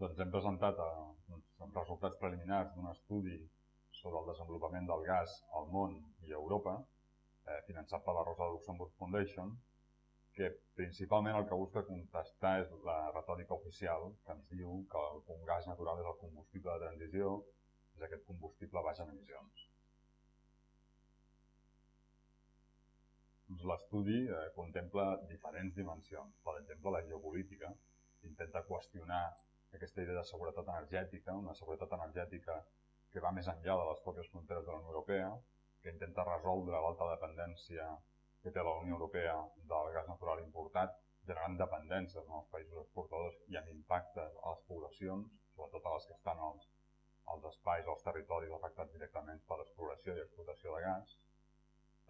Doncs hem presentat eh, doncs, resultats preliminars d'un estudi sobre el desenvolupament del gas al món i a Europa, eh, finançat per la Rosa Luxemburg Foundation, que principalment el que busca contestar és la retòrica oficial que ens diu que un gas natural és el combustible de transició, és aquest combustible baix en emissions. Doncs L'estudi eh, contempla diferents dimensions. Per exemple, la geopolítica intenta qüestionar aquesta idea de seguretat energètica, una seguretat energètica que va més enllà de les pròpies fronteres de la Unió Europea, que intenta resoldre l'alta dependència que té la Unió Europea del gas natural importat, generant dependències en els països exportadors i amb impactes a les poblacions, sobretot a les que estan als, als espais, als territoris afectats directament per l'exploració i explotació de gas.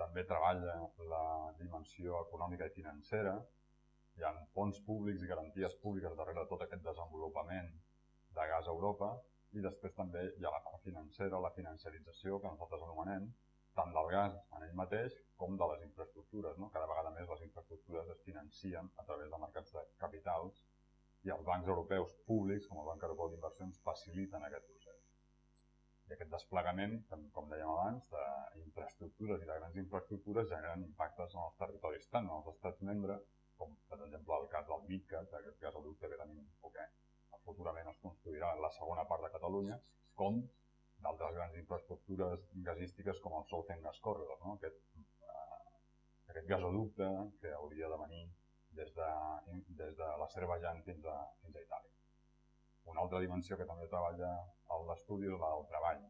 També treballa la dimensió econòmica i financera. Hi ha fons públics i garanties públiques darrere de tot aquest desenvolupament de gas a Europa i després també hi ha la part financera, la financiarització, que nosaltres anomenem, tant del gas en ell mateix com de les infraestructures. No? Cada vegada més les infraestructures es financien a través de mercats de capitals i els bancs europeus públics, com el Banc Europeu d'Inversions, faciliten aquest procés. I aquest desplegament, com dèiem abans, d'infraestructures i de grans infraestructures generen impactes en els territoris, tant en els estats membres, com per exemple el cas del MidCat, aquest gasoducte que tenim, o que futurament es construirà la segona part de Catalunya, com d'altres grans infraestructures gasístiques com el Southern Gas Corridor, no? aquest, eh, aquest gasoducte que hauria de venir des de, des de l'Azerbaijan fins a, fins a Itàlia. Una altra dimensió que també treballa a l'estudi és la del treball.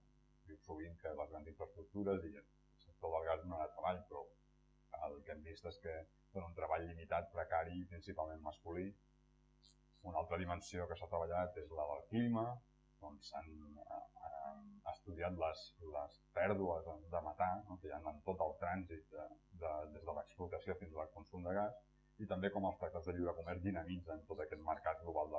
Diu sovint que les grans infraestructures i el sector del gas no era treball, però el que hem vist és que són un treball limitat, precari principalment masculí. Una altra dimensió que s'ha treballat és la del clima, on s'han eh, estudiat les, les pèrdues de metà no, que hi ha en tot el trànsit de, de, des de l'explotació fins al consum de gas i també com els tractats de lliure comerç dinamitzen tot aquest mercat global